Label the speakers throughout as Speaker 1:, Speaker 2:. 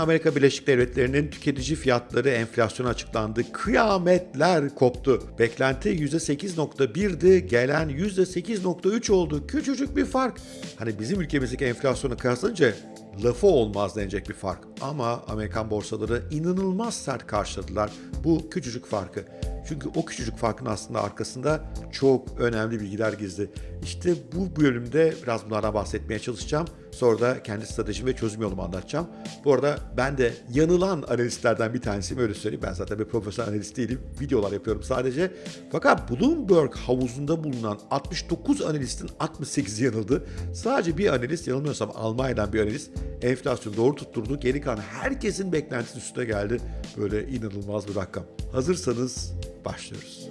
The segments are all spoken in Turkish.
Speaker 1: Amerika Birleşik Devletleri'nin tüketici fiyatları enflasyonu açıklandı. Kıyametler koptu. Beklenti %8.1'di, gelen %8.3 oldu. Küçücük bir fark. Hani bizim ülkemizdeki enflasyonu kıyaslayınca lafı olmaz denecek bir fark. Ama Amerikan borsaları inanılmaz sert karşıladılar bu küçücük farkı. Çünkü o küçücük farkın aslında arkasında çok önemli bilgiler gizli. İşte bu bölümde biraz bunlardan bahsetmeye çalışacağım. Sonra da kendi stratejimi ve çözüm yolumu anlatacağım. Bu arada ben de yanılan analistlerden bir tanesiyim öyle söyleyeyim. Ben zaten bir profesyonel analist değilim. Videolar yapıyorum sadece. Fakat Bloomberg havuzunda bulunan 69 analistin 68'i yanıldı. Sadece bir analist yanılmıyorsam Almanya'dan bir analist enflasyonu doğru tutturdu. Geri kalan herkesin beklentisinin üstüne geldi. Böyle inanılmaz bir rakam. Hazırsanız başlıyoruz.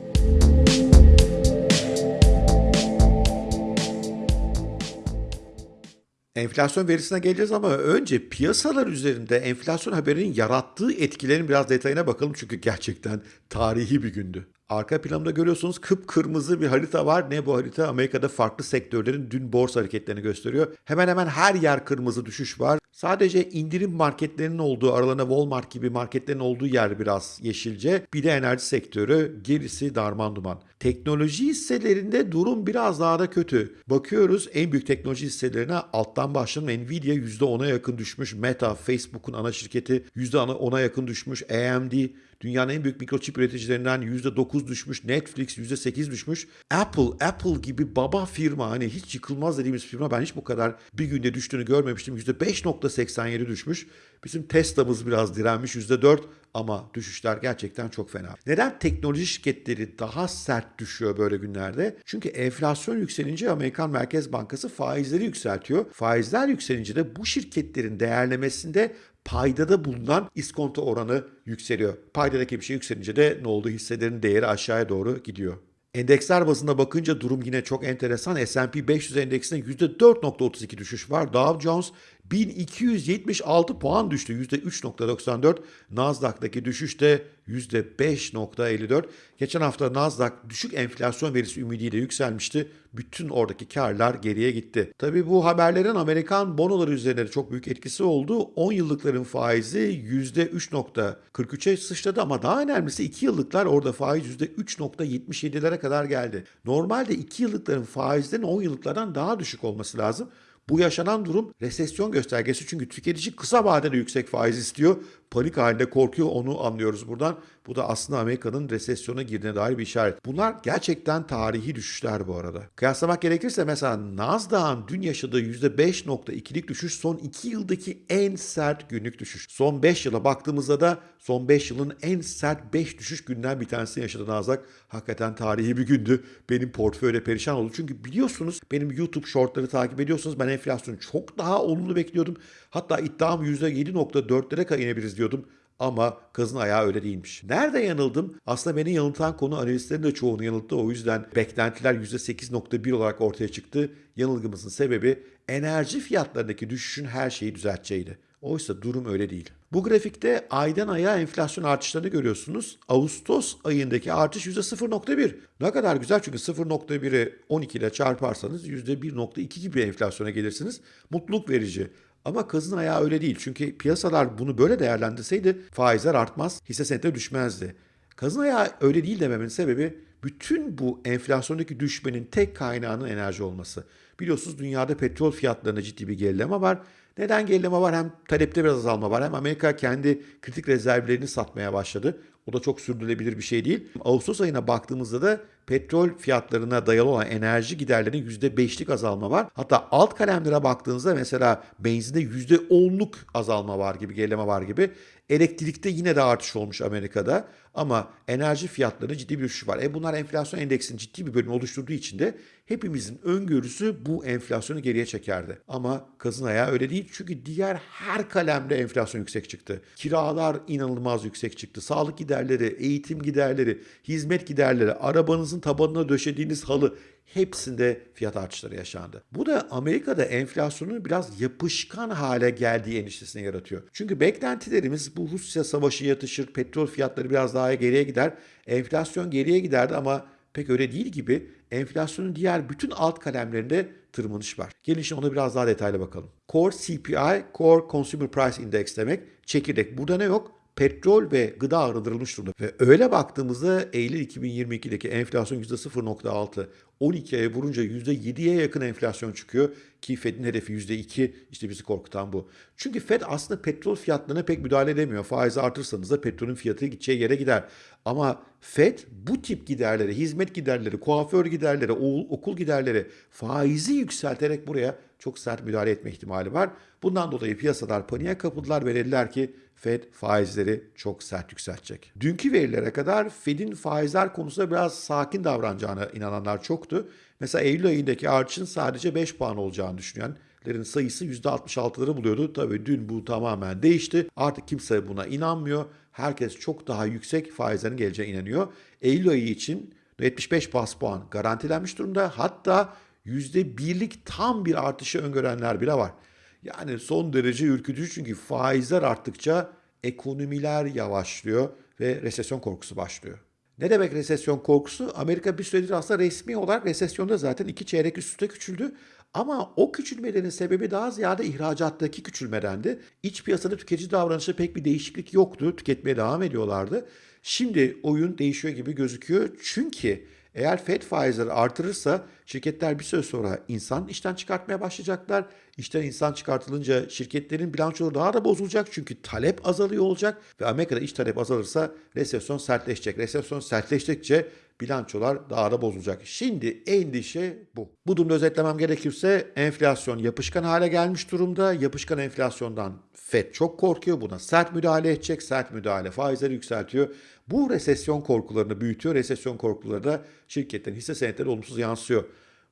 Speaker 1: Enflasyon verisine geleceğiz ama önce piyasalar üzerinde enflasyon haberinin yarattığı etkilerin biraz detayına bakalım çünkü gerçekten tarihi bir gündü. Arka planında görüyorsunuz kıpkırmızı bir harita var. Ne bu harita? Amerika'da farklı sektörlerin dün borsa hareketlerini gösteriyor. Hemen hemen her yer kırmızı düşüş var. Sadece indirim marketlerinin olduğu, aralarında Walmart gibi marketlerin olduğu yer biraz yeşilce. Bir de enerji sektörü, gerisi darman duman. Teknoloji hisselerinde durum biraz daha da kötü. Bakıyoruz en büyük teknoloji hisselerine alttan başlayalım. Nvidia %10'a yakın düşmüş. Meta, Facebook'un ana şirketi %10'a yakın düşmüş. AMD Dünyanın en büyük mikroçip üreticilerinden %9 düşmüş. Netflix %8 düşmüş. Apple, Apple gibi baba firma hani hiç yıkılmaz dediğimiz firma ben hiç bu kadar bir günde düştüğünü görmemiştim. %5.87 düşmüş. Bizim Tesla'mız biraz direnmiş %4 ama düşüşler gerçekten çok fena. Neden teknoloji şirketleri daha sert düşüyor böyle günlerde? Çünkü enflasyon yükselince Amerikan Merkez Bankası faizleri yükseltiyor. Faizler yükselince de bu şirketlerin değerlemesinde paydada bulunan iskonto oranı yükseliyor. Paydadaki bir şey yükselince de ne oldu? Hisselerin değeri aşağıya doğru gidiyor. Endeksler bazında bakınca durum yine çok enteresan. S&P 500 endeksinde %4.32 düşüş var. Dow Jones 1276 puan düştü. %3.94. Nasdaq'taki düşüş de %5.54. Geçen hafta Nasdaq düşük enflasyon verisi ümidiyle yükselmişti. Bütün oradaki karlar geriye gitti. Tabi bu haberlerin Amerikan bonoları üzerinde çok büyük etkisi oldu. 10 yıllıkların faizi %3.43'e sıçradı ama daha önemlisi 2 yıllıklar orada faiz %3.77'lere kadar geldi. Normalde 2 yıllıkların faizlerin 10 yıllıklardan daha düşük olması lazım. Bu yaşanan durum resesyon göstergesi çünkü tüketici kısa vadede yüksek faiz istiyor. Panik halinde korkuyor onu anlıyoruz buradan. Bu da aslında Amerika'nın resesyona girdiğine dair bir işaret. Bunlar gerçekten tarihi düşüşler bu arada. Kıyaslamak gerekirse mesela Nasdaq'ın dün yaşadığı %5.2'lik düşüş son 2 yıldaki en sert günlük düşüş. Son 5 yıla baktığımızda da son 5 yılın en sert 5 düşüş günden bir tanesini yaşadı Nasdaq. Hakikaten tarihi bir gündü. Benim portföyde perişan oldu. Çünkü biliyorsunuz benim YouTube shortları takip ediyorsunuz. Ben enflasyonu çok daha olumlu bekliyordum. Hatta iddiam %7.4'lere kadar inebiliriz diyordum. Ama kazın ayağı öyle değilmiş. Nerede yanıldım? Aslında beni yanıltan konu analistlerin de çoğunu yanılttı. O yüzden beklentiler %8.1 olarak ortaya çıktı. Yanılgımızın sebebi enerji fiyatlarındaki düşüşün her şeyi düzelteceğiydi. Oysa durum öyle değil. Bu grafikte aydan aya enflasyon artışlarını görüyorsunuz. Ağustos ayındaki artış %0.1. Ne kadar güzel çünkü 0.1'i 12 ile çarparsanız %1.2 gibi enflasyona gelirsiniz. Mutluluk verici. Ama kazın ayağı öyle değil. Çünkü piyasalar bunu böyle değerlendirseydi faizler artmaz, hisse senetleri düşmezdi. Kazın ayağı öyle değil dememin sebebi bütün bu enflasyondaki düşmenin tek kaynağının enerji olması. Biliyorsunuz dünyada petrol fiyatlarında ciddi bir gerileme var. Neden gerileme var? Hem talepte biraz azalma var hem Amerika kendi kritik rezervlerini satmaya başladı. O da çok sürdürülebilir bir şey değil. Ağustos ayına baktığımızda da petrol fiyatlarına dayalı olan enerji giderlerinin %5'lik azalma var. Hatta alt kalemlere baktığınızda mesela benzinde %10'luk azalma var gibi, gerileme var gibi. Elektrikte yine de artış olmuş Amerika'da ama enerji fiyatlarında ciddi bir düşüş var. E bunlar enflasyon endeksinin ciddi bir bölümü oluşturduğu için de hepimizin öngörüsü bu enflasyonu geriye çekerdi. Ama kazın ayağı öyle değil çünkü diğer her kalemde enflasyon yüksek çıktı. Kiralar inanılmaz yüksek çıktı. Sağlık giderleri, eğitim giderleri, hizmet giderleri, arabanızın tabanına döşediğiniz halı hepsinde fiyat artışları yaşandı. Bu da Amerika'da enflasyonun biraz yapışkan hale geldiği endişesini yaratıyor. Çünkü beklentilerimiz bu Rusya savaşı yatışır, petrol fiyatları biraz daha geriye gider, enflasyon geriye giderdi ama pek öyle değil gibi enflasyonun diğer bütün alt kalemlerinde tırmanış var. Gelin şimdi ona biraz daha detaylı bakalım. Core CPI, Core Consumer Price Index demek. Çekirdek. Burada ne yok? Petrol ve gıda arındırılmış durumda. Ve öyle baktığımızda Eylül 2022'deki enflasyon %0.6, 12 aya vurunca %7'ye yakın enflasyon çıkıyor. Ki Fed'in hedefi %2 işte bizi korkutan bu. Çünkü Fed aslında petrol fiyatlarına pek müdahale edemiyor. Faizi artırsanız da petrolün fiyatı gideceği yere gider. Ama Fed bu tip giderleri, hizmet giderleri, kuaför giderleri, okul giderleri faizi yükselterek buraya çok sert müdahale etme ihtimali var. Bundan dolayı piyasalar paniğe kapıldılar ve dediler ki Fed faizleri çok sert yükseltecek. Dünkü verilere kadar Fed'in faizler konusunda biraz sakin davranacağına inananlar çoktu. Mesela Eylül ayındaki artışın sadece 5 puan olacağını düşünenlerin sayısı %66'ları buluyordu. Tabii dün bu tamamen değişti. Artık kimse buna inanmıyor. Herkes çok daha yüksek faizlerin geleceğine inanıyor. Eylül ayı için 75 bas puan garantilenmiş durumda. Hatta %1'lik tam bir artışı öngörenler bile var. Yani son derece ürkütücü çünkü faizler arttıkça ekonomiler yavaşlıyor ve resesyon korkusu başlıyor. Ne demek resesyon korkusu? Amerika bir süredir aslında resmi olarak resesyonda zaten iki çeyrek üst üste küçüldü. Ama o küçülmelerin sebebi daha ziyade ihracattaki küçülmedendi. İç piyasada tüketici davranışında pek bir değişiklik yoktu. Tüketmeye devam ediyorlardı. Şimdi oyun değişiyor gibi gözüküyor. Çünkü eğer FED faizleri artırırsa şirketler bir süre sonra insan işten çıkartmaya başlayacaklar. İşten insan çıkartılınca şirketlerin bilançoları daha da bozulacak çünkü talep azalıyor olacak ve Amerika'da iş talep azalırsa resesyon sertleşecek. Resesyon sertleştikçe bilançolar daha da bozulacak. Şimdi endişe bu. Bu durumda özetlemem gerekirse enflasyon yapışkan hale gelmiş durumda. Yapışkan enflasyondan FED çok korkuyor. Buna sert müdahale edecek. Sert müdahale faizleri yükseltiyor. Bu resesyon korkularını büyütüyor. Resesyon korkuları da şirketlerin hisse senetleri olumsuz yansıyor.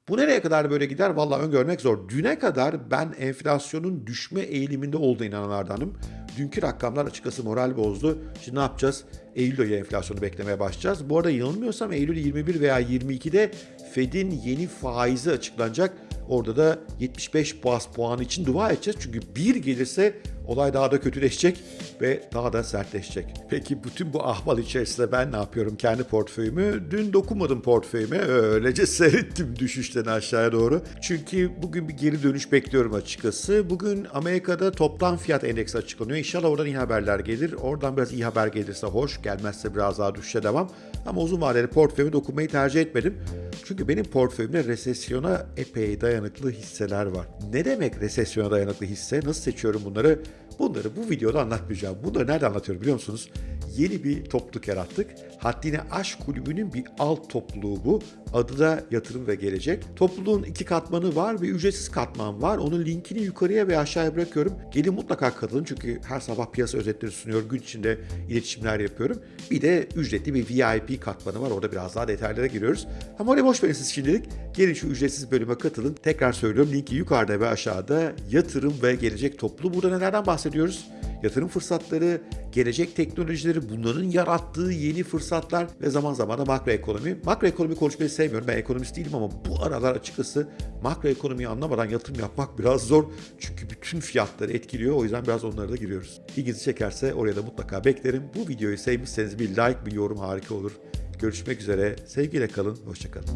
Speaker 1: Bu nereye kadar böyle gider? Vallahi öngörmek zor. Düne kadar ben enflasyonun düşme eğiliminde olduğuna inananlardanım. Dünkü rakamlar açıkçası moral bozdu. Şimdi ne yapacağız? Eylül ayı enflasyonu beklemeye başlayacağız. Bu arada yanılmıyorsam Eylül 21 veya 22'de Fed'in yeni faizi açıklanacak. Orada da 75 bas puan için dua edeceğiz. Çünkü bir gelirse olay daha da kötüleşecek ve daha da sertleşecek. Peki bütün bu ahval içerisinde ben ne yapıyorum kendi portföyümü? Dün dokunmadım portföyüme. Öylece seyrettim düşüşten aşağıya doğru. Çünkü bugün bir geri dönüş bekliyorum açıkçası. Bugün Amerika'da toplam fiyat endeksi açıklanıyor. İnşallah oradan iyi haberler gelir. Oradan biraz iyi haber gelirse hoş. Gelmezse biraz daha düşüşe devam. Ama uzun vadeli portföyüme dokunmayı tercih etmedim. Çünkü benim portföyümde resesyona epey dayanıklı hisseler var. Ne demek resesyona dayanıklı hisse? Nasıl seçiyorum bunları? Bunları bu videoda anlatmayacağım. Bunları nerede anlatıyorum biliyor musunuz? Yeni bir topluluk yarattık. Haddine Aşk Kulübü'nün bir alt topluluğu bu. Adı da Yatırım ve Gelecek. Topluluğun iki katmanı var ve ücretsiz katman var. Onun linkini yukarıya ve aşağıya bırakıyorum. Gelin mutlaka katılın çünkü her sabah piyasa özetleri sunuyor. Gün içinde iletişimler yapıyorum. Bir de ücretli bir VIP katmanı var. Orada biraz daha detaylara giriyoruz. Ama oraya boş verin siz şimdilik. Gelin şu ücretsiz bölüme katılın. Tekrar söylüyorum linki yukarıda ve aşağıda Yatırım ve Gelecek topluluğu. Burada nelerden bahsediyoruz? Yatırım fırsatları, gelecek teknolojileri, bunların yarattığı yeni fırsatlar ve zaman zaman da makroekonomi. Makroekonomi konuşmayı sevmiyorum. Ben ekonomist değilim ama bu aralar açıkçası makroekonomiyi anlamadan yatırım yapmak biraz zor. Çünkü bütün fiyatları etkiliyor. O yüzden biraz onlara da giriyoruz. İlginizi çekerse oraya da mutlaka beklerim. Bu videoyu sevmişseniz bir like, bir yorum harika olur. Görüşmek üzere. Sevgiyle kalın. Hoşçakalın.